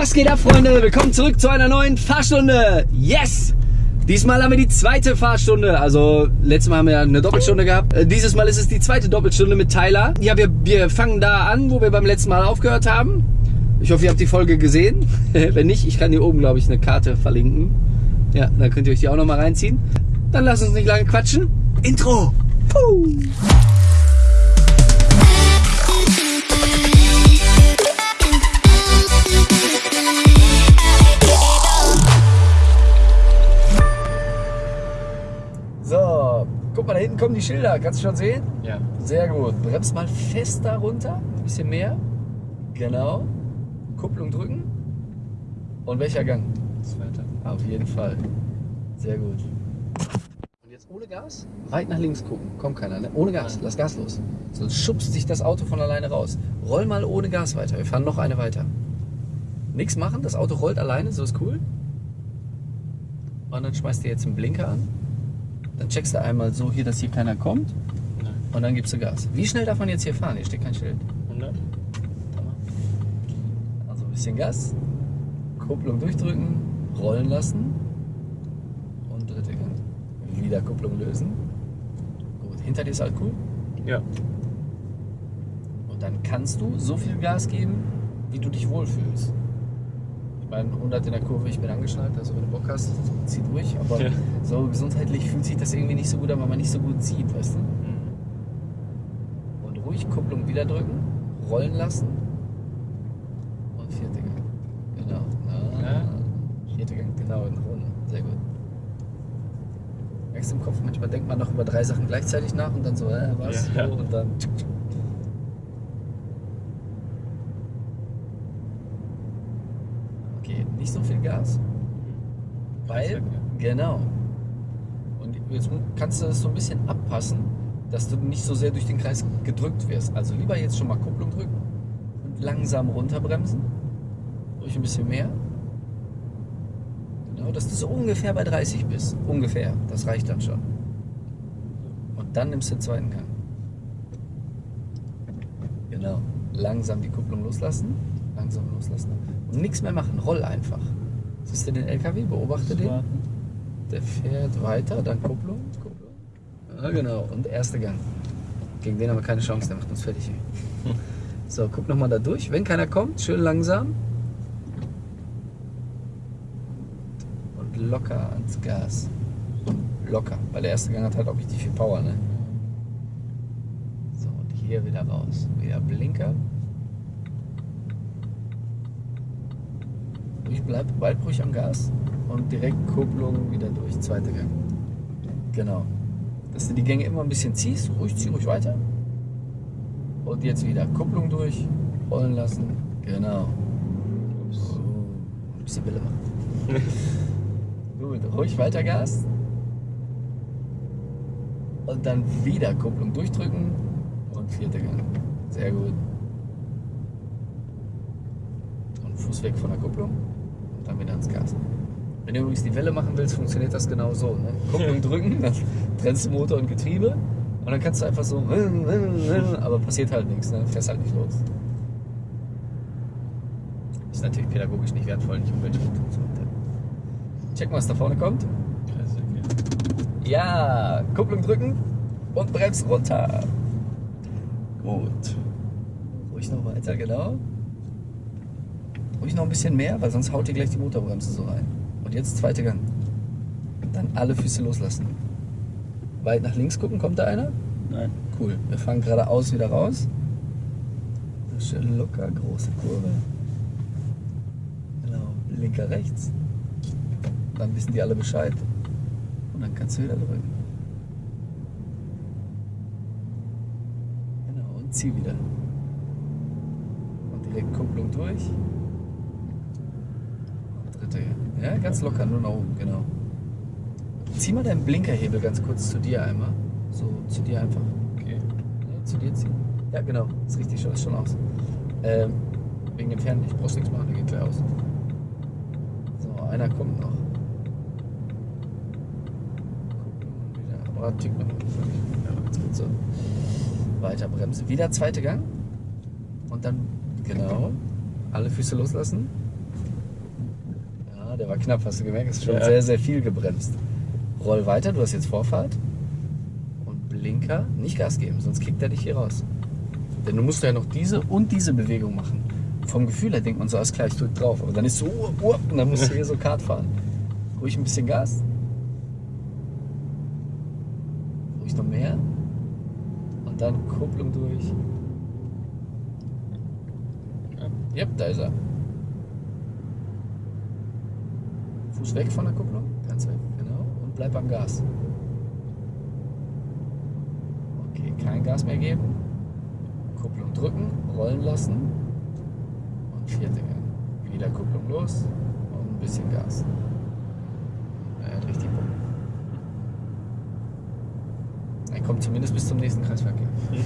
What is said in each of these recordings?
Was geht ab, Freunde? Willkommen zurück zu einer neuen Fahrstunde. Yes! Diesmal haben wir die zweite Fahrstunde. Also, letztes Mal haben wir eine Doppelstunde gehabt. Äh, Dieses Mal ist es die zweite Doppelstunde mit Tyler. Ja, wir, wir fangen da an, wo wir beim letzten Mal aufgehört haben. Ich hoffe, ihr habt die Folge gesehen. Wenn nicht, ich kann hier oben, glaube ich, eine Karte verlinken. Ja, dann könnt ihr euch die auch nochmal reinziehen. Dann lasst uns nicht lange quatschen. Intro! Puh. Mal, da hinten kommen die Schilder. Kannst du schon sehen? Ja. Sehr gut. Bremst mal fest da runter. Ein bisschen mehr. Genau. Kupplung drücken. Und welcher Gang? Zweiter. Auf jeden Fall. Sehr gut. Und jetzt ohne Gas? Weit nach links gucken. Kommt keiner, ne? Ohne Gas. Nein. Lass Gas los. Sonst schubst sich das Auto von alleine raus. Roll mal ohne Gas weiter. Wir fahren noch eine weiter. Nichts machen. Das Auto rollt alleine. So ist cool. Und dann schmeißt du jetzt einen Blinker an. Dann checkst du einmal so hier, dass hier keiner kommt. Nein. Und dann gibst du Gas. Wie schnell darf man jetzt hier fahren? Hier steht kein Schild. 100. Also ein bisschen Gas, Kupplung durchdrücken, rollen lassen und dritte Gang. Wieder Kupplung lösen. Gut, hinter dir ist halt cool. Ja. Und dann kannst du so viel Gas geben, wie du dich wohlfühlst. Ich meine, 100 in der Kurve, ich bin angeschnallt, also wenn du Bock hast, zieh durch. Aber Ja. so gesundheitlich fühlt sich das irgendwie nicht so gut an, weil man nicht so gut sieht, weißt du? Und ruhig Kupplung wieder drücken, rollen lassen und vierte Gang. Genau. Na, Ja. Vierte Gang, genau, in Runde. Sehr gut. Merkst du im Kopf, manchmal denkt man noch über drei Sachen gleichzeitig nach und dann so, äh, was? Ja. So, und dann. Okay, nicht so viel Gas. Weil, genau. Und jetzt kannst du das so ein bisschen abpassen, dass du nicht so sehr durch den Kreis gedrückt wirst. Also lieber jetzt schon mal Kupplung drücken und langsam runterbremsen. Ruhig ein bisschen mehr. Genau, dass du so ungefähr bei 30 bist. Ungefähr. Das reicht dann schon. Und dann nimmst du den zweiten Gang. Genau. Langsam die Kupplung loslassen. Langsam loslassen. Und nichts mehr machen. Roll einfach. Siehst du den LKW? Beobachte den. Der fährt weiter, dann Kupplung, Kupplung. Ja, genau. Und erster Gang. Gegen den haben wir keine Chance, der macht uns fertig. hier. So, guck nochmal da durch. Wenn keiner kommt, schön langsam. Und locker ans Gas. Locker, weil der erste Gang hat halt auch richtig viel Power, ne? So, und hier wieder raus. Wieder Blinker. Ich bleib, bleib ruhig am Gas und direkt Kupplung wieder durch. Zweiter Gang. Genau. Dass du die Gänge immer ein bisschen ziehst, ruhig, zieh ruhig weiter. Und jetzt wieder Kupplung durch, rollen lassen. Genau. Ups. Oh, ein bisschen Wille machen. Gut, ruhig weiter Gas. Und dann wieder Kupplung durchdrücken und vierter Gang. Sehr gut. Und Fuß weg von der Kupplung und dann wieder ans Gas. Wenn du übrigens die Welle machen willst, funktioniert das genau so. Ne? Kupplung drücken, dann trennst du Motor und Getriebe und dann kannst du einfach so, aber passiert halt nichts, ne? fährst halt nicht los. Ist natürlich pädagogisch nicht wertvoll, nicht und so. Check mal, was da vorne kommt. Ja, Kupplung drücken und bremst runter. Gut. Ruhig noch weiter, genau. Ruhig noch ein bisschen mehr, weil sonst haut ihr gleich die Motorbremse so rein. Und jetzt zweiter Gang. Dann alle Füße loslassen. Weit nach links gucken, kommt da einer? Nein. Cool. Wir fahren geradeaus wieder raus. Schön locker, große Kurve. Genau, linker rechts. Dann wissen die alle Bescheid. Und dann kannst du wieder drücken. Genau, und zieh wieder. Und direkt Kupplung durch. Ja, ganz locker, nur nach oben, genau. Zieh mal deinen Blinkerhebel ganz kurz zu dir einmal. So, zu dir einfach. Okay. Ja, zu dir ziehen. Ja, genau. Ist richtig, schaut schon aus. Ähm, wegen dem Fernlicht. Brauchst nichts machen, der geht gleich aus. So, einer kommt noch. Gucken, wieder. Aber Tick noch. Ja, ganz gut so. Weiter Bremse. Wieder zweite Gang. Und dann, genau, alle Füße loslassen. Der war knapp, hast du gemerkt? Ist schon Ja. sehr, sehr viel gebremst. Roll weiter, du hast jetzt Vorfahrt. Und Blinker, nicht Gas geben, sonst kickt er dich hier raus. Denn du musst ja noch diese und diese Bewegung machen. Vom Gefühl her denkt man so, alles klar, ich drück drauf. Aber dann ist so, uh, uh, und dann musst du hier so Kart fahren. Ruhig ein bisschen Gas. Ruhig noch mehr. Und dann Kupplung durch. Ja. Yep, da ist er. Fuß weg von der Kupplung, ganz weg, genau. Und bleib am Gas. Okay, kein Gas mehr geben. Kupplung drücken, rollen lassen. Und vierte Gang. Wieder Kupplung los und ein bisschen Gas. Er hat richtig Bock. Er kommt zumindest bis zum nächsten Kreisverkehr.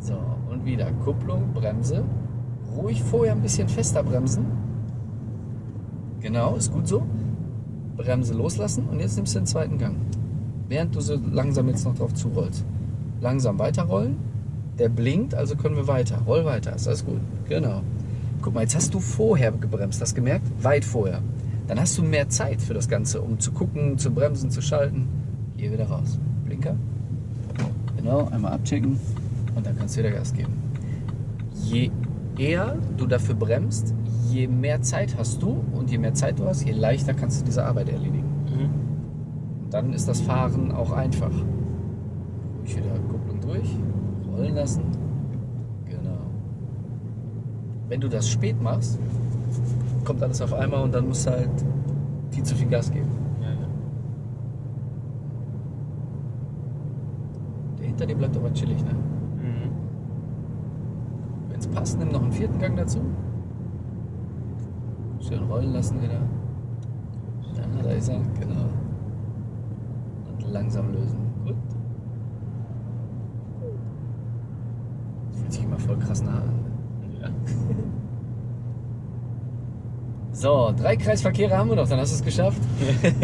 So, und wieder Kupplung, Bremse. Ruhig vorher ein bisschen fester bremsen. Genau, ist gut so. Bremse loslassen und jetzt nimmst du den zweiten Gang. Während du so langsam jetzt noch drauf zurollst. Langsam weiterrollen. Der blinkt, also können wir weiter. Roll weiter, ist alles gut. Genau. Guck mal, jetzt hast du vorher gebremst, hast gemerkt? Weit vorher. Dann hast du mehr Zeit für das Ganze, um zu gucken, zu bremsen, zu schalten. Hier wieder raus. Blinker. Genau, einmal abchecken und dann kannst du wieder Gas geben. Je eher du dafür bremst, je mehr Zeit hast du und je mehr Zeit du hast, je leichter kannst du diese Arbeit erledigen. Mhm. Und dann ist das Fahren auch einfach. Ruhig wieder Kupplung durch, rollen lassen. Genau. Wenn du das spät machst, kommt alles auf einmal und dann musst du halt viel zu viel Gas geben. Ja, ja. Der hinter dir bleibt aber chillig, ne? Es passt, nimm noch einen vierten Gang dazu. Schön rollen lassen wieder. Ja, da ist er, genau. Und langsam lösen. Gut. Das fühlt sich immer voll krass nah an. Ja. So, drei Kreisverkehre haben wir noch, dann hast du es geschafft.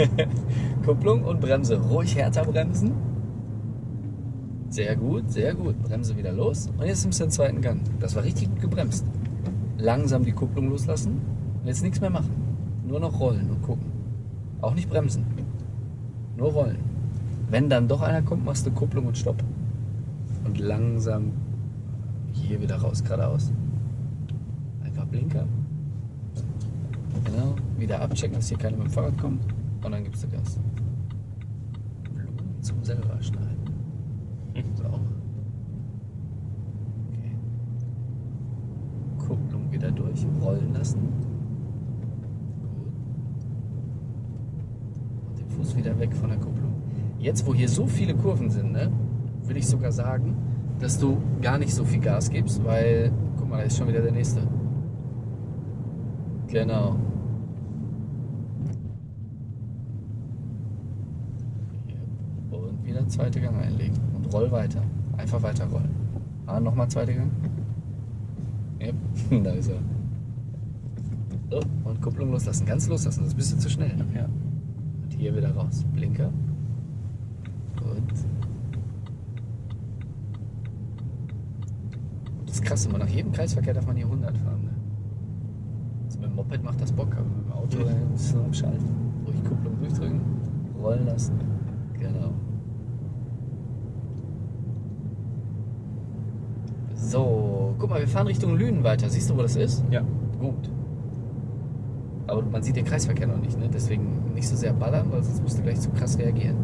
Kupplung und Bremse. Ruhig härter bremsen. Sehr gut, sehr gut. Bremse wieder los. Und jetzt nimmst du den zweiten Gang. Das war richtig gut gebremst. Langsam die Kupplung loslassen. Und jetzt nichts mehr machen. Nur noch rollen und gucken. Auch nicht bremsen. Nur rollen. Wenn dann doch einer kommt, machst du Kupplung und Stopp. Und langsam hier wieder raus, geradeaus. Einfach Blinker. Genau. Wieder abchecken, dass hier keiner mit dem Fahrrad kommt. Und dann gibst du Gas. Blumen zum selber schneiden. So. Okay. Kupplung wieder durch. Rollen lassen. Gut. Und den Fuß wieder weg von der Kupplung. Jetzt, wo hier so viele Kurven sind, ne, würde ich sogar sagen, dass du gar nicht so viel Gas gibst, weil, guck mal, da ist schon wieder der nächste. Genau. Und wieder zweite Gang einlegen. Roll weiter. Einfach weiter rollen. Ah, nochmal zweite Gang. Yep. da ist er. So, und Kupplung loslassen. Ganz loslassen, das ist ein bisschen zu schnell. Ja. Und hier wieder raus. Blinker. Gut. Das ist krass, immer nach jedem Kreisverkehr darf man hier 100 fahren. Ne? Also mit dem Moped macht das Bock, aber mit dem Auto Mhm. äh, ist so am Schalten. Ruhig Kupplung durchdrücken, rollen lassen. Genau. So, guck mal, wir fahren Richtung Lünen weiter. Siehst du, wo das ist? Ja. Gut. Aber man sieht den Kreisverkehr noch nicht, ne? deswegen nicht so sehr ballern, weil sonst musst du gleich zu krass reagieren.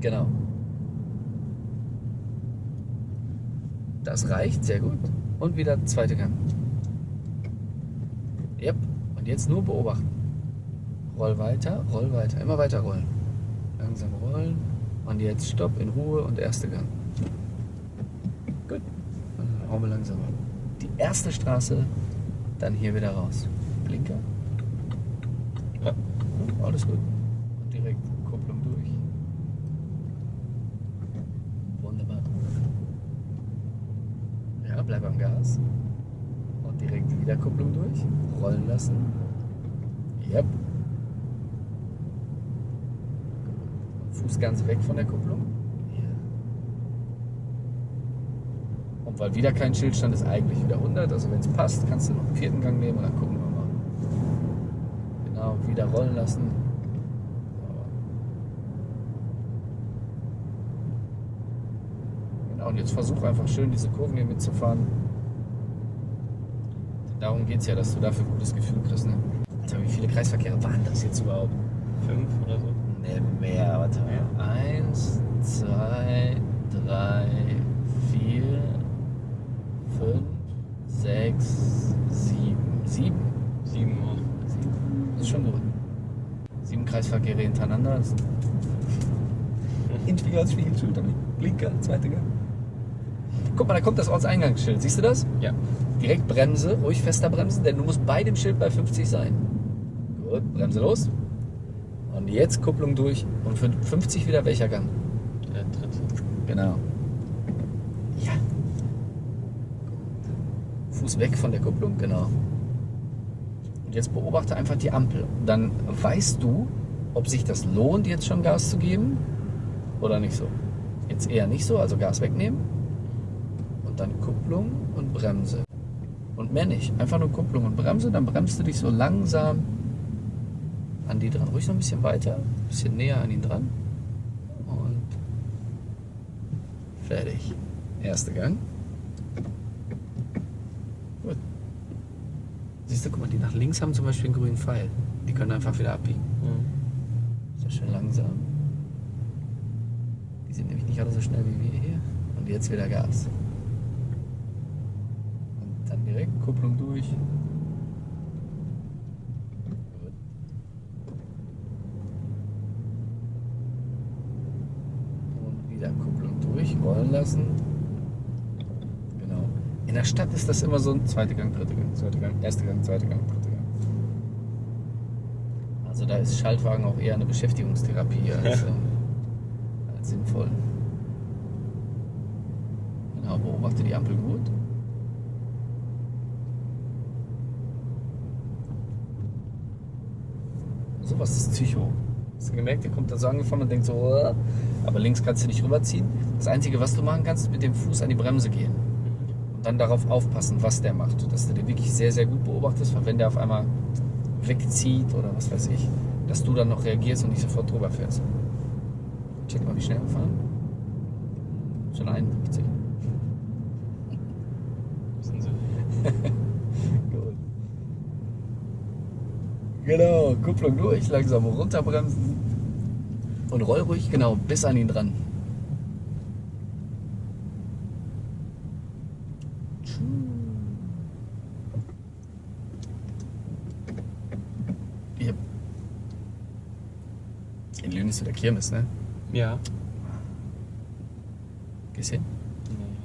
Genau. Das reicht, sehr gut. Und wieder zweite Gang. Yep. Und jetzt nur beobachten. Roll weiter, roll weiter, immer weiter rollen. Langsam rollen. Und jetzt Stopp in Ruhe und erste Gang. Hauen wir langsam. Die erste Straße, dann hier wieder raus. Blinker. Ja. Alles gut. Und direkt Kupplung durch. Wunderbar. Ja, bleib am Gas. Und direkt wieder Kupplung durch. Rollen lassen. Yep. Fuß ganz weg von der Kupplung. Hier. Und Und weil wieder kein Schild stand, ist eigentlich wieder 100. Also wenn es passt, kannst du noch einen vierten Gang nehmen und dann gucken wir mal. Genau, wieder rollen lassen. Genau, und jetzt versuch einfach schön diese Kurven hier mitzufahren. Darum geht es ja, dass du dafür ein gutes Gefühl kriegst. Ne? Alter, wie viele Kreisverkehre waren das jetzt überhaupt? Fünf oder so. Ne, mehr. Warte mal. Eins, zwei, drei, fünf, sechs, sieben. Sieben? Sieben auch. Sieben. Das ist schon gut. Sieben Kreisverkehre hintereinander. Das Inspiegel als Spiegelschild, Blinker, zweite Gang. Guck mal, da kommt das Ortseingangsschild. Siehst du das? Ja. Direkt Bremse, ruhig fester bremsen, denn du musst bei dem Schild bei 50 sein. Gut, Bremse los. Und jetzt Kupplung durch. Und für 50 wieder welcher Gang? Der dritte. Genau. Ja. Fuß weg von der Kupplung, genau. Und jetzt beobachte einfach die Ampel. Dann weißt du, ob sich das lohnt, jetzt schon Gas zu geben oder nicht so. Jetzt eher nicht so, also Gas wegnehmen. Und dann Kupplung und Bremse. Und mehr nicht. Einfach nur Kupplung und Bremse, dann bremst du dich so langsam an die dran. Ruhig noch ein bisschen weiter, ein bisschen näher an ihn dran. Und fertig. Erster Gang. Gut. Siehst du, guck mal, die nach links haben zum Beispiel einen grünen Pfeil. Die können einfach wieder abbiegen. So schön langsam. Die sind nämlich nicht alle so schnell wie wir hier. Und jetzt wieder Gas. Und dann direkt Kupplung durch. Und wieder Kupplung durch, rollen lassen. Genau. In der Stadt ist das immer so ein zweiter Gang, dritter Gang, zweiter Gang, erster Gang, zweiter Gang, dritter Gang. Da ist Schaltwagen auch eher eine Beschäftigungstherapie als, Ja. ähm, als sinnvoll. Genau, beobachte die Ampel gut. Sowas ist Psycho. Hast du gemerkt, der kommt da so angefahren und denkt so, "Uah." aber links kannst du nicht rüberziehen. Das Einzige, was du machen kannst, ist mit dem Fuß an die Bremse gehen. Und dann darauf aufpassen, was der macht. Dass du den wirklich sehr, sehr gut beobachtest, weil wenn der auf einmal wegzieht oder was weiß ich, dass du dann noch reagierst und nicht sofort drüber fährst. Check mal, wie schnell wir fahren. Schon 51. Sind sie. Gut. Genau, Kupplung durch, langsam runterbremsen. Und roll ruhig, genau, bis an ihn dran. Yep. Ist wieder Kirmes, ne? Ja. Gehst hin? Nee.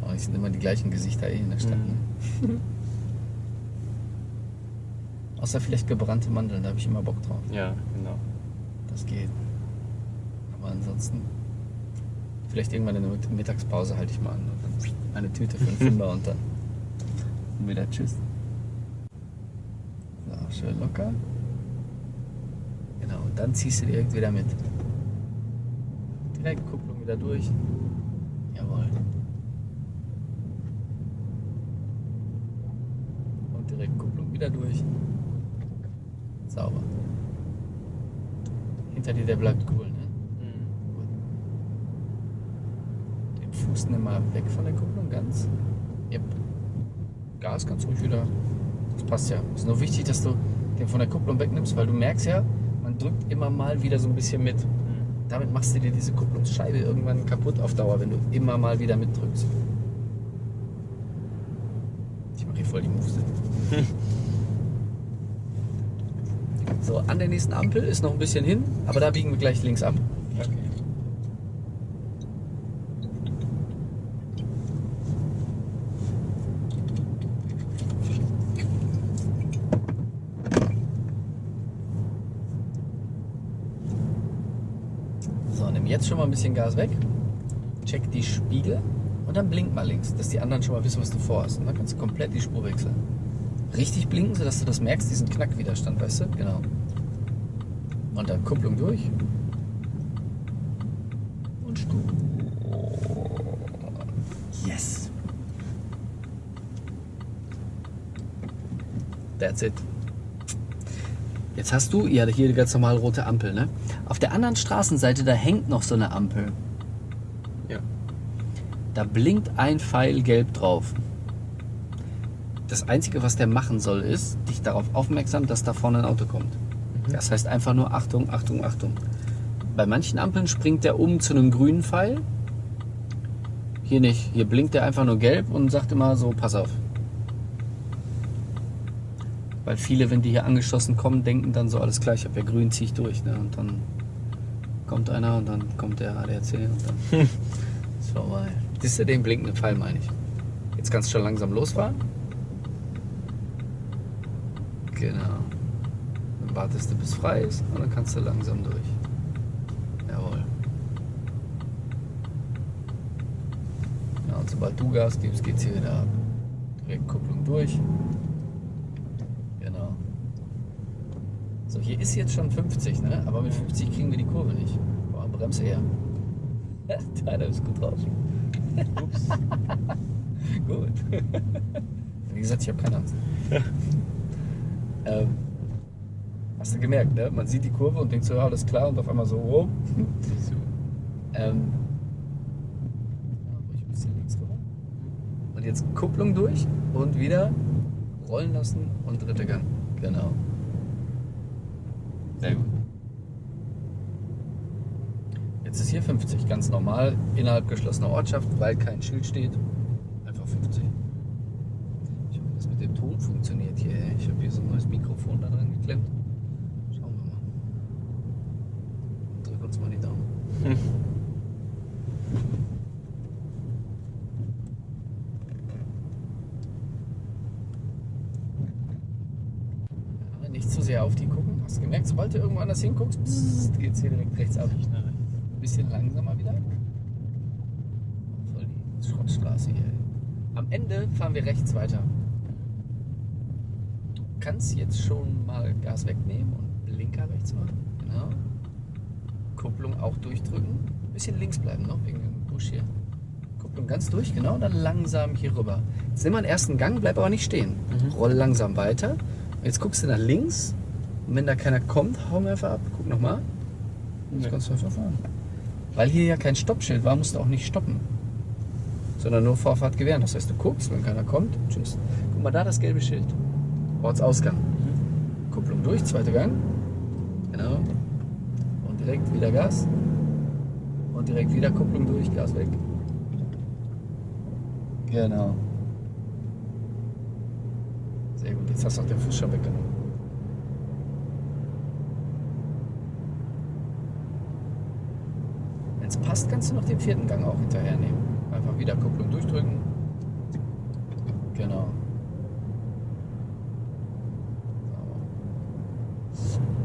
Ja, es sind immer die gleichen Gesichter eh in der Stadt. Mhm. Ne? Außer vielleicht gebrannte Mandeln, da habe ich immer Bock drauf. Ja, genau. Das geht. Aber ansonsten, vielleicht irgendwann in der Mitt- Mittagspause halte ich mal an. Und dann eine Tüte für einen Fünfer und dann und wieder Tschüss. So, schön locker. Genau, und dann ziehst du direkt wieder mit. Direkt Kupplung wieder durch. Jawohl. Und direkt Kupplung wieder durch. Sauber. Hinter dir, der bleibt cool, ne? Mhm. Den Fuß nimm mal weg von der Kupplung ganz. Yep. Gas ganz ruhig wieder. Das passt ja. Es ist nur wichtig, dass du den von der Kupplung wegnimmst, weil du merkst ja, man drückt immer mal wieder so ein bisschen mit. Damit machst du dir diese Kupplungsscheibe irgendwann kaputt auf Dauer, wenn du immer mal wieder mitdrückst. Ich mache hier voll die Moves. So, an der nächsten Ampel ist noch ein bisschen hin, aber da biegen wir gleich links ab. Okay. So, nimm jetzt schon mal ein bisschen Gas weg. Check die Spiegel und dann blink mal links, dass die anderen schon mal wissen, was du vorhast. Und dann kannst du komplett die Spur wechseln. Richtig blinken, sodass du das merkst, diesen Knackwiderstand, weißt du? Genau. Und dann Kupplung durch. Und Spur. Yes. That's it. Jetzt hast du ja hier die ganz normal rote Ampel, ne? Auf der anderen Straßenseite, da hängt noch so eine Ampel. Ja. Da blinkt ein Pfeil gelb drauf. Das Einzige, was der machen soll, ist, dich darauf aufmerksam, dass da vorne ein Auto kommt. Das heißt einfach nur Achtung, Achtung, Achtung. Bei manchen Ampeln springt der um zu einem grünen Pfeil. Hier nicht. Hier blinkt der einfach nur gelb und sagt immer so, pass auf. Weil viele, wenn die hier angeschossen kommen, denken dann so, alles klar, ich habe ja grün, ziehe ich durch. Ne? Und dann kommt einer und dann kommt der ADAC und dann ist vorbei. Das ist ja den blinkenden Pfeil, meine ich. Jetzt kannst du schon langsam losfahren. Genau. Dann wartest du, bis frei ist und dann kannst du langsam durch. Jawohl. Ja, und sobald du Gas gibst, geht's hier wieder ab. Direkt Kupplung durch. Genau. So, hier ist jetzt schon 50, ne? Aber mit 50 kriegen wir die Kurve nicht. Boah, Bremse her. Deiner ist gut drauf. Ups. Gut. Wie gesagt, ich habe keine Angst. ähm, hast du gemerkt, ne? Man sieht die Kurve und denkt so, ja, alles klar, und auf einmal so, oh. So. Ähm. Und jetzt Kupplung durch und wieder rollen lassen und dritter Gang. Genau. Sehr gut. Jetzt ist hier 50, ganz normal, innerhalb geschlossener Ortschaft, weil kein Schild steht. Einfach 50. Ich hoffe, das mit dem Ton funktioniert hier. Ich habe hier so ein neues Mikrofon da dran geklemmt. Schauen wir mal. Drück uns mal die Daumen. Nicht zu sehr auf die gucken. Hast du gemerkt, sobald du irgendwo anders hinguckst, bzzzt, geht's hier direkt rechts ab. Ich bisschen langsamer wieder. Voll die Schrottstraße hier. Am Ende fahren wir rechts weiter. Du kannst jetzt schon mal Gas wegnehmen und Blinker rechts machen. Genau. Kupplung auch durchdrücken. Bisschen links bleiben noch wegen dem Busch hier. Kupplung ganz durch, genau. Und dann langsam hier rüber. Jetzt nimm mal einen ersten Gang, bleib aber nicht stehen. Mhm. Roll langsam weiter. Jetzt guckst du nach links. Und wenn da keiner kommt, hau mir einfach ab. Guck nochmal. Jetzt Nee. kannst du einfach fahren. Weil hier ja kein Stoppschild war, musst du auch nicht stoppen. Sondern nur Vorfahrt gewähren. Das heißt, du guckst, wenn keiner kommt, tschüss. Guck mal da das gelbe Schild. Ortsausgang. Kupplung durch, zweiter Gang. Genau. Und direkt wieder Gas. Und direkt wieder Kupplung durch, Gas weg. Genau. Sehr gut, jetzt hast du auch den Fuß schon weggenommen. Wenn es passt, kannst du noch den vierten Gang auch hinterher nehmen. Einfach wieder Kupplung durchdrücken. Genau.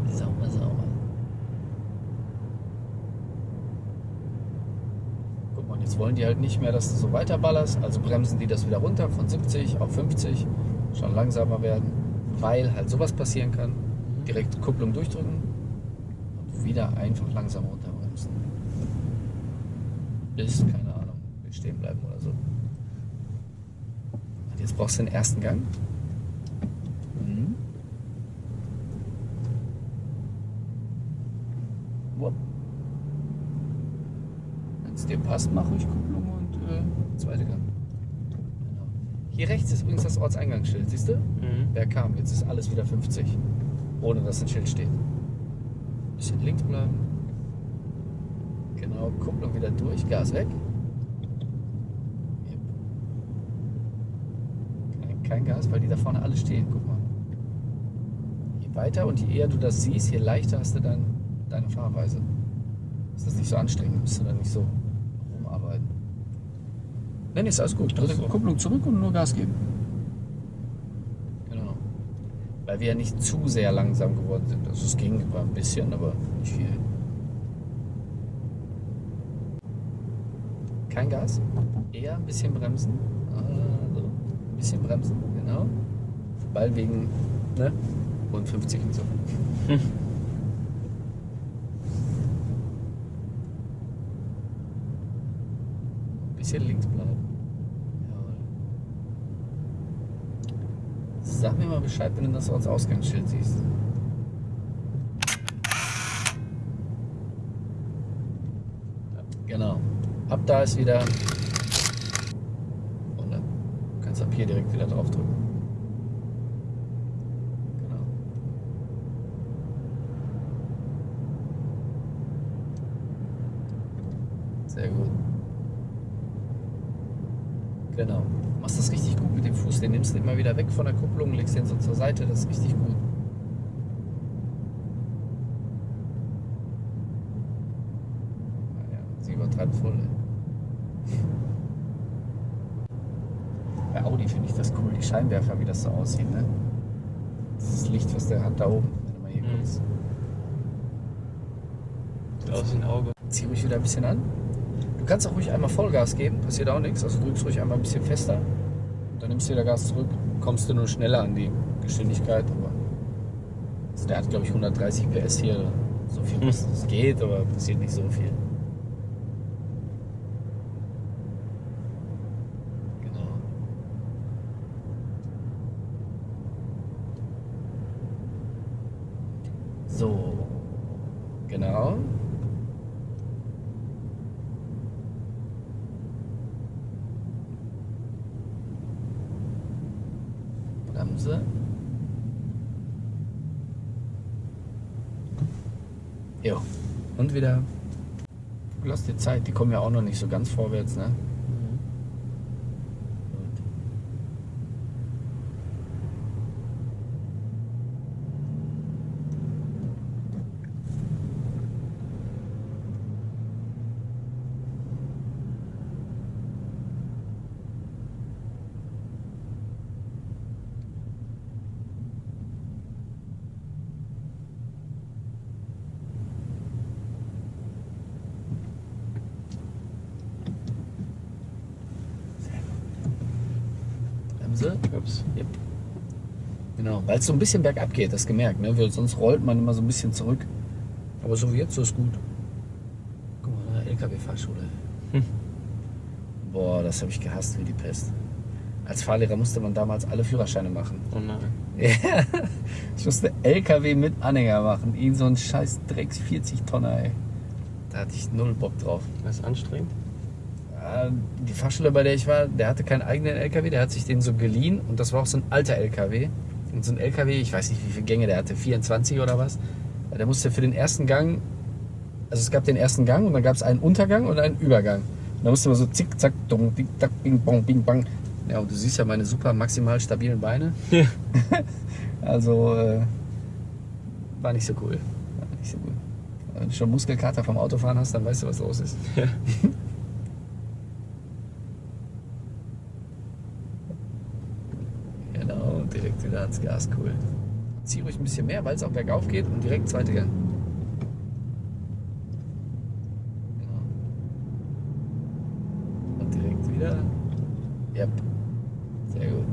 Sauber. Sauber. Guck mal, jetzt wollen die halt nicht mehr, dass du so weiterballerst. Also bremsen die das wieder runter von 70 auf 50. Schon langsamer werden. Weil halt sowas passieren kann. Direkt Kupplung durchdrücken. Und wieder einfach langsam runterbremsen. Bis, keine Ahnung, will stehen bleiben oder so. Und jetzt brauchst du den ersten Gang. Mhm. Wenn es dir passt, mach ruhig Kupplung und äh, zweite Gang. Genau. Hier rechts ist übrigens das Ortseingangsschild, siehst du? Mhm. Wer kam? Jetzt ist alles wieder 50. Ohne dass ein Schild steht. Bisschen links bleiben. Genau, Kupplung wieder durch, Gas weg. Kein, kein Gas, weil die da vorne alle stehen. Guck mal. Je weiter und je eher du das siehst, je leichter hast du dann deine Fahrweise. Ist das nicht so anstrengend, musst du dann nicht so rumarbeiten. Nein, ist alles gut. Dritte Ach so. Kupplung zurück und nur Gas geben. Genau. Weil wir ja nicht zu sehr langsam geworden sind. Also es ging, war ein bisschen, aber nicht viel. kein Gas, eher ein bisschen bremsen. Also, ein bisschen bremsen, genau. Ball wegen ne, rund 50 und so. Hm. Bisschen links bleiben. Jawohl. Sag mir mal Bescheid, wenn du das als Ausgangsschild siehst. Genau. Ab da ist wieder. Und dann kannst du ab hier direkt wieder drauf drücken. Genau. Sehr gut. Genau. Du machst das richtig gut mit dem Fuß. Den nimmst du immer wieder weg von der Kupplung, legst den so zur Seite. Das ist richtig gut. Naja, sie übertreibt voll. ey. Bei Audi finde ich das cool, die Scheinwerfer, wie das so aussieht. Ne? Dieses Licht, was der hat da oben, wenn du mal hier Mhm. guckst. Aus ein Auge. Zieh ruhig wieder ein bisschen an. Du kannst auch ruhig einmal Vollgas geben, passiert auch nichts. Also drückst ruhig einmal ein bisschen fester. Dann nimmst du wieder Gas zurück. Kommst du nur schneller an die Geschwindigkeit. Aber also der hat, glaube ich, 130 PS hier. So viel, Hm. es geht, aber passiert nicht so viel. Genau. So. Genau. Bremse. Jo. Und wieder. Lass dir Zeit, die kommen ja auch noch nicht so ganz vorwärts, ne? Gut. Bremse. Ups. Yep. Es so ein bisschen bergab geht, das gemerkt, ne? Weil sonst rollt man immer so ein bisschen zurück. Aber so wie jetzt, so ist gut. Guck mal, LKW-Fahrschule. Hm. Boah, das habe ich gehasst wie die Pest. Als Fahrlehrer musste man damals alle Führerscheine machen. Oh nein. Ja, ich musste LKW mit Anhänger machen. Irgend so ein scheiß Drecks 40 Tonner, ey. Da hatte ich null Bock drauf. Das ist anstrengend. Die Fahrschule, bei der ich war, der hatte keinen eigenen LKW, der hat sich den so geliehen und das war auch so ein alter LKW. Und so ein LKW, ich weiß nicht, wie viele Gänge der hatte, 24 oder was. Der musste für den ersten Gang, also es gab den ersten Gang und dann gab es einen Untergang und einen Übergang. Und da musste man so zick, zack, dong, dick, tack, bing, bong, bing, bang. Ja, und du siehst ja meine super maximal stabilen Beine. Ja. Also, äh, war nicht so cool. War nicht so gut. Wenn du schon Muskelkater vom Autofahren hast, dann weißt du, was los ist. Ja. Direkt wieder ans Gas, cool. Zieh ruhig ein bisschen mehr, weil es auch bergauf geht und direkt zweite Gang. Genau. Und direkt wieder. Yep. Sehr gut.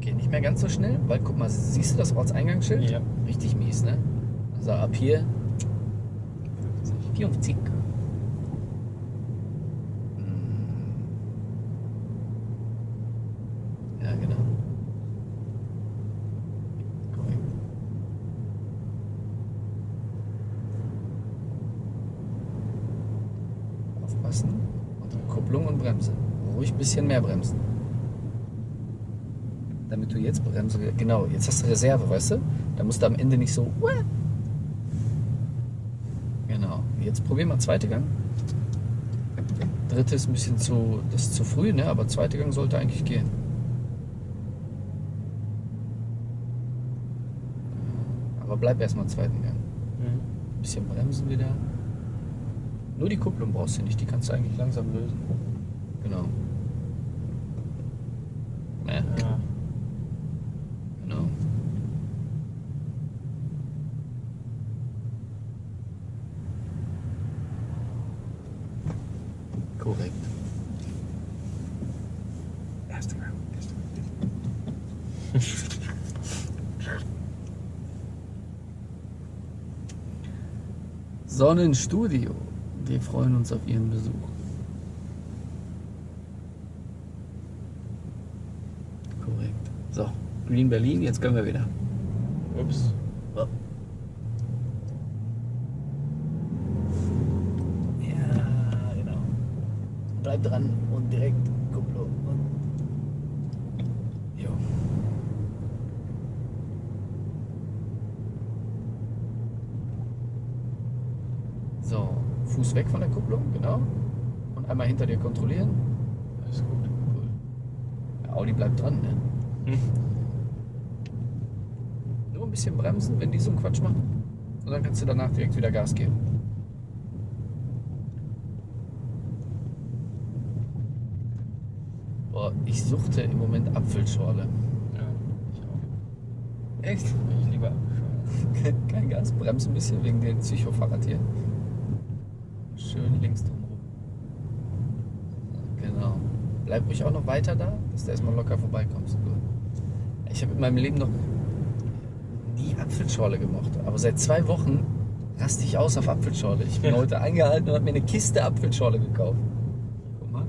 Geht nicht mehr ganz so schnell, weil guck mal, siehst du das Ortseingangsschild? Ja. Richtig mies, ne? Also ab hier 50. 54. bisschen mehr bremsen. Damit du jetzt Bremse. Genau, jetzt hast du Reserve, weißt du? Da musst du am Ende nicht so. Genau. Jetzt probier mal zweite Gang. Dritte ist ein bisschen zu, das ist zu früh, ne? aber zweite Gang sollte eigentlich gehen. Aber bleib erstmal zweiten Gang. Mhm. Bisschen bremsen wieder. Nur die Kupplung brauchst du nicht, die kannst du eigentlich langsam lösen. Genau. Ja, Ja. genau. Korrekt. Erste Sonnenstudio. Wir freuen uns auf Ihren Besuch. So, Green Berlin, jetzt können wir wieder. Ups. Ja, genau. Bleib dran und direkt Kupplung. Jo. So, Fuß weg von der Kupplung, genau. Und einmal hinter dir kontrollieren. Alles gut. Cool. Ja, Audi bleibt dran, ne? Hm. Nur ein bisschen bremsen, wenn die so einen Quatsch machen. Und dann kannst du danach direkt wieder Gas geben. Boah, ich suchte im Moment Apfelschorle. Ja, ich auch. Echt? Ich lieber abgefahren. Kein Gas, bremse ein bisschen wegen dem Psychofahrrad hier. Schön links drum rum. Genau. Bleib ruhig auch noch weiter da, dass du erstmal locker vorbeikommst. Ich habe in meinem Leben noch nie Apfelschorle gemocht. Aber seit zwei Wochen raste ich aus auf Apfelschorle. Ich bin heute eingehalten und habe mir eine Kiste Apfelschorle gekauft. Guck mal.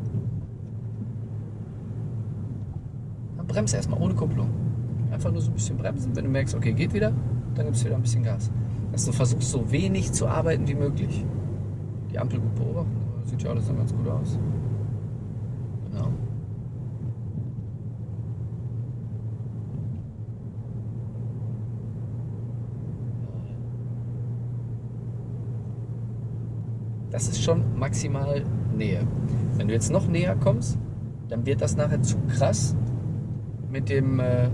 Dann bremse erstmal ohne Kupplung. Einfach nur so ein bisschen bremsen. Wenn du merkst, okay, geht wieder, dann gibst du wieder ein bisschen Gas. Dass du versuchst, so wenig zu arbeiten wie möglich. Die Ampel gut beobachten. Sieht ja alles dann ganz gut aus. Genau. Das ist schon maximal Nähe. Wenn du jetzt noch näher kommst, dann wird das nachher zu krass mit dem, äh,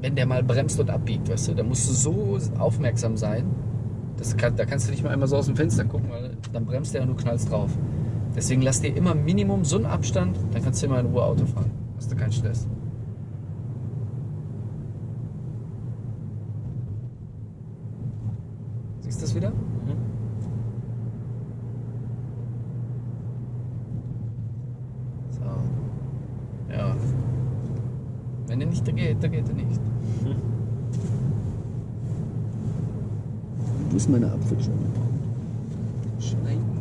wenn der mal bremst und abbiegt, weißt du, da musst du so aufmerksam sein, kann, da kannst du nicht mal einmal so aus dem Fenster gucken, weil dann bremst der und du knallst drauf. Deswegen lass dir immer Minimum so einen Abstand, dann kannst du immer in Ruhe Auto fahren. Hast du keinen Stress. Siehst du das wieder? Mhm. So. Ja. Wenn er da geht, er nicht. Wo ist meine Apfelschorle? Schneiden.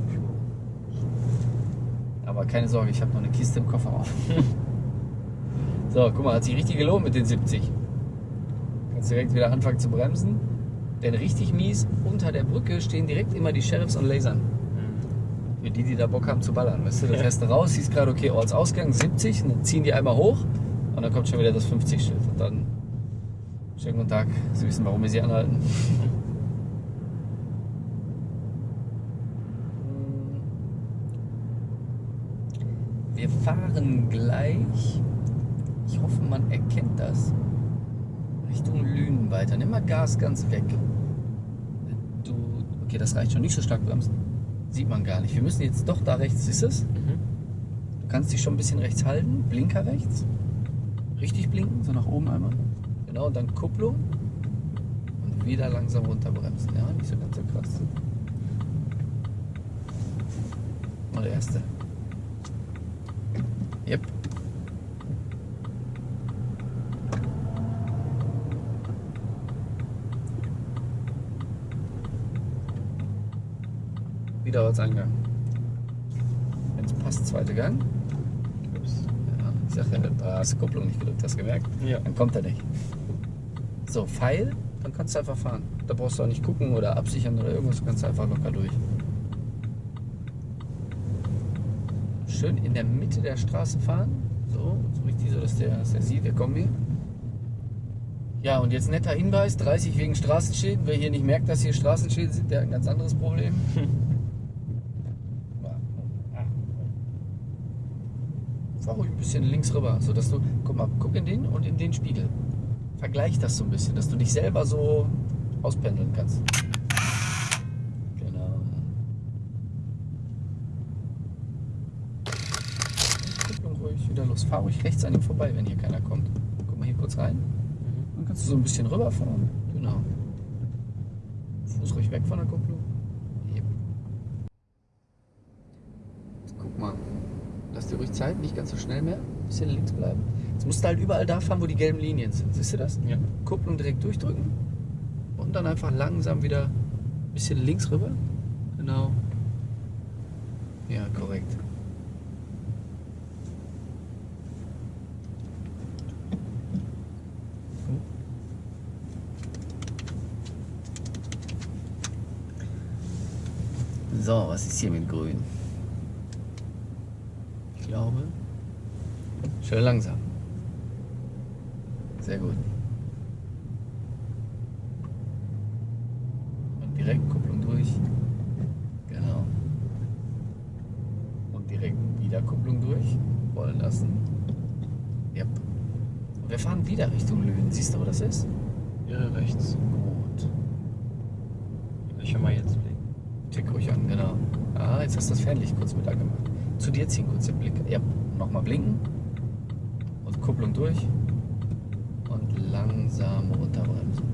Aber keine Sorge, ich habe noch eine Kiste im Kofferraum. so, guck mal, hat sich richtig gelohnt mit den 70. Kannst direkt wieder anfangen zu bremsen. Denn richtig mies, unter der Brücke stehen direkt immer die Sheriffs und Lasern. Für die, die da Bock haben zu ballern. Weißt du, da Ja. fährst du raus, siehst gerade, okay, Ortsausgang 70, und dann ziehen die einmal hoch und dann kommt schon wieder das 50-Schild. Und dann, schönen guten Tag, Sie wissen, warum wir Sie anhalten. Wir fahren gleich, ich hoffe, man erkennt das, Richtung Lünen weiter. Nimm mal Gas ganz weg. Du, okay, das reicht schon, nicht so stark bremsen. Sieht man gar nicht. Wir müssen jetzt doch da rechts, ist es? Mhm. Du kannst dich schon ein bisschen rechts halten, Blinker rechts. Richtig blinken, so nach oben einmal. Genau, und dann Kupplung. Und wieder langsam runterbremsen. Ja, nicht so ganz so krass. Mal der erste. Yep. Wieder Ortseingang. Wenn es passt, zweiter Gang. Ich sag ja, da hast du Kupplung nicht gedrückt, hast du gemerkt? Ja. Dann kommt er nicht. So, Pfeil, dann kannst du einfach fahren. Da brauchst du auch nicht gucken oder absichern oder irgendwas, du kannst einfach locker durch. Schön in der Mitte der Straße fahren. So, so richtig so, dass der, dass der sieht, wir kommen hier. Ja, und jetzt netter Hinweis, 30 wegen Straßenschäden. Wer hier nicht merkt, dass hier Straßenschäden sind, der hat ein ganz anderes Problem. Fahr ruhig ein bisschen links rüber, sodass du, guck mal, guck in den und in den Spiegel. Vergleich das so ein bisschen, dass du dich selber so auspendeln kannst. Genau. Kupplung ruhig, wieder los. Fahr ruhig rechts an ihm vorbei, wenn hier keiner kommt. Guck mal hier kurz rein. Mhm. Dann kannst du so ein bisschen rüberfahren. Genau. Fuß ruhig weg von der Kupplung. dir ruhig Zeit, nicht ganz so schnell mehr. Ein bisschen links bleiben. Jetzt musst du halt überall da fahren, wo die gelben Linien sind. Siehst du das? Ja. Kupplung direkt durchdrücken und dann einfach langsam wieder ein bisschen links rüber. Genau. Ja, korrekt. So, was ist hier mit Grün? Glaube. Schön langsam. Sehr gut. Und direkt Kupplung durch. Genau. Und direkt wieder Kupplung durch. Rollen lassen. Yep. Und wir fahren wieder Richtung Lünen. Siehst du, wo das ist? Irre rechts. Gut. Ich will mal jetzt blicken. Tick ruhig an, genau. Ah, jetzt hast du das Fernlicht kurz mit angemacht. Zu dir ziehen kurz den Blick. Ja, nochmal blinken. Und Kupplung durch. Und langsam runterbremsen.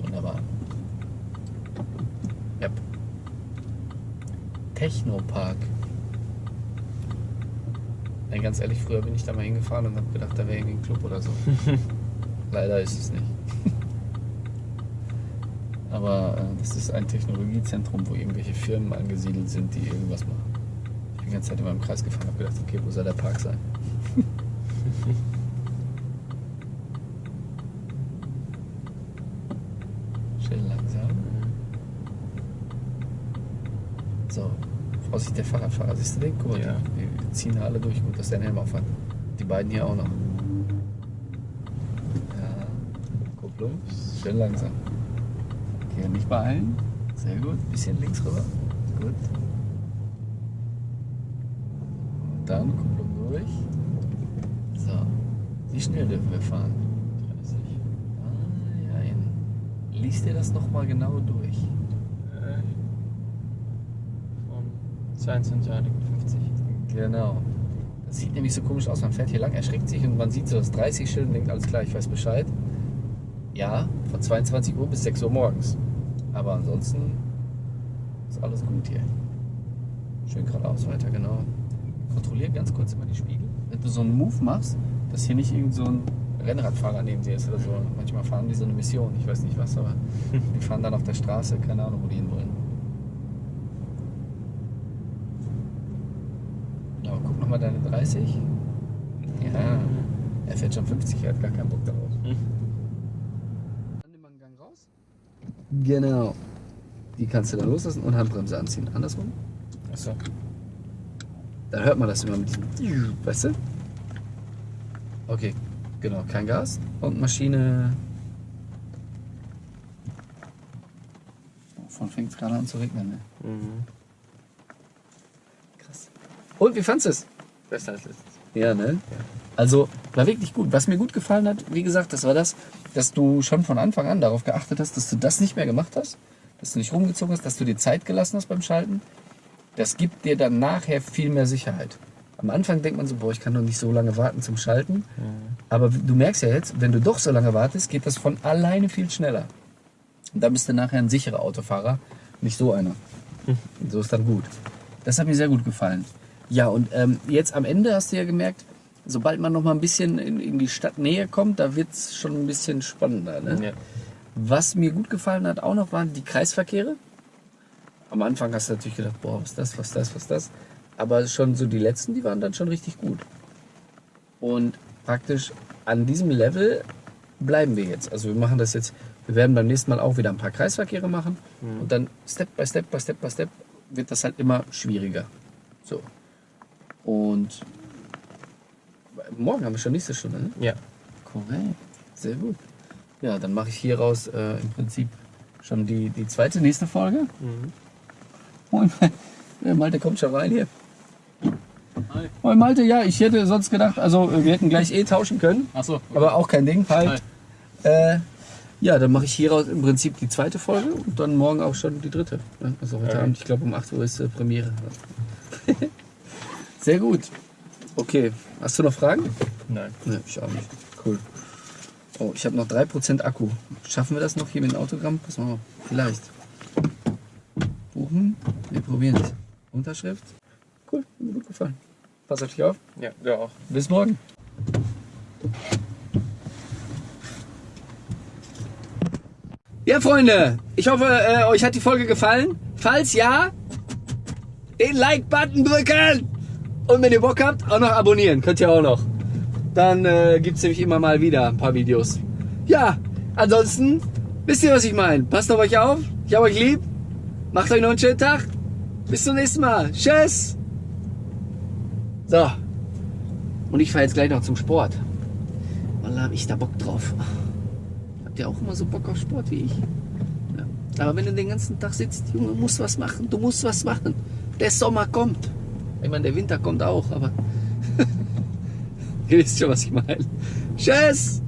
Wunderbar. Yep. Technopark. Ey, ganz ehrlich, früher bin ich da mal hingefahren und habe gedacht, da wäre irgendwie ein Club oder so. Leider ist es nicht. Aber äh, das ist ein Technologiezentrum, wo irgendwelche Firmen angesiedelt sind, die irgendwas machen. Ich bin die ganze Zeit immer im Kreis gefahren und habe gedacht, okay, wo soll der Park sein? Schön langsam. So, Vorsicht, der Fahrradfahrer. Siehst du den? Guck mal, Ja. die, die ziehen alle durch. Gut, dass der einen Helm auf hat. Die beiden hier auch noch. Ja, Kupplung. Schön langsam. Okay, nicht beeilen. Sehr gut. Bisschen links rüber. Gut. Und dann Kupplung durch. So. Wie schnell dürfen wir fahren? 30. Ah, ja, in. Lies dir das nochmal genau durch. Äh, von 22 50. Genau. Das sieht nämlich so komisch aus. Man fährt hier lang, erschreckt sich und man sieht so das 30-Schild und denkt, alles klar, ich weiß Bescheid. Ja, von 22 Uhr bis 6 Uhr morgens. Aber ansonsten ist alles gut hier. Schön geradeaus weiter, genau. Kontrollier ganz kurz immer die Spiegel. Wenn du so einen Move machst, dass hier nicht irgend so ein Rennradfahrer neben dir ist oder so. Manchmal fahren die so eine Mission, ich weiß nicht was, aber die fahren dann auf der Straße, keine Ahnung, wo die hin wollen. Aber guck nochmal deine 30. Ja, er fährt schon 50, er hat gar keinen Bock darauf. Hm. Dann nimm mal einen Gang raus. Genau. Die kannst du dann loslassen und Handbremse anziehen. Andersrum. Achso. Dann hört man das immer mit diesem. Weißt du? Okay, genau. Kein Gas. Und Maschine. Von fängt es gerade an zu regnen, ne? Mhm. Krass. Und wie fandest du es? Besser als letztes. Ja, ne? Also war wirklich gut. Was mir gut gefallen hat, wie gesagt, das war das, dass du schon von Anfang an darauf geachtet hast, dass du das nicht mehr gemacht hast, dass du nicht rumgezogen hast, dass du dir Zeit gelassen hast beim Schalten. Das gibt dir dann nachher viel mehr Sicherheit. Am Anfang denkt man so, boah, ich kann doch nicht so lange warten zum Schalten. Aber du merkst ja jetzt, wenn du doch so lange wartest, geht das von alleine viel schneller. Und dann bist du nachher ein sicherer Autofahrer, nicht so einer. Und so ist dann gut. Das hat mir sehr gut gefallen. Ja, und ähm, jetzt am Ende hast du ja gemerkt, sobald man noch mal ein bisschen in, in die Stadtnähe kommt, da wird es schon ein bisschen spannender. Ne? Ja. Was mir gut gefallen hat auch noch, waren die Kreisverkehre. Am Anfang hast du natürlich gedacht, boah, was das, was das, was das. Aber schon so die letzten, die waren dann schon richtig gut. Und praktisch an diesem Level bleiben wir jetzt. Also wir machen das jetzt, wir werden beim nächsten Mal auch wieder ein paar Kreisverkehre machen. Und dann Step by Step by Step by Step wird das halt immer schwieriger. So. Und morgen haben wir schon nächste Stunde, ne? Ja. Korrekt. Sehr gut. Ja, dann mache ich hieraus äh, im Prinzip schon die, die zweite, nächste Folge. Mhm. Moin, Malte kommt schon rein hier. Hi. Moin Malte, ja, ich hätte sonst gedacht, also äh, wir hätten gleich eh tauschen können, Achso. aber auch kein Ding. Halt. Äh, ja, dann mache ich hieraus im Prinzip die zweite Folge und dann morgen auch schon die dritte. ne? Also heute Ja. Abend, ich glaube um 8 Uhr ist äh, Premiere. Sehr gut. Okay, hast du noch Fragen? Nein. Ne, ich auch nicht. Cool. Oh, ich habe noch 3% Akku. Schaffen wir das noch hier mit dem Autogramm? Pass mal auf. Vielleicht. Buchen. Wir probieren es. Unterschrift. Cool, hat mir gut gefallen. Pass auf dich auf. Ja, du auch. Bis morgen. Ja, Freunde, ich hoffe, äh, euch hat die Folge gefallen. Falls ja, den Like-Button drücken. Und wenn ihr Bock habt, auch noch abonnieren. Könnt ihr auch noch. dann äh, gibt es nämlich immer mal wieder ein paar Videos. Ja, ansonsten, wisst ihr, was ich meine? Passt auf euch auf. Ich habe euch lieb. Macht euch noch einen schönen Tag. Bis zum nächsten Mal. Tschüss. So. Und ich fahre jetzt gleich noch zum Sport. Wallah, hab ich da Bock drauf. Habt ihr auch immer so Bock auf Sport wie ich? Ja. Aber wenn du den ganzen Tag sitzt, Junge, du musst was machen. Du musst was machen. Der Sommer kommt. Ich meine, der Winter kommt auch, aber... Ihr wisst schon, was ich meine. Tschüss!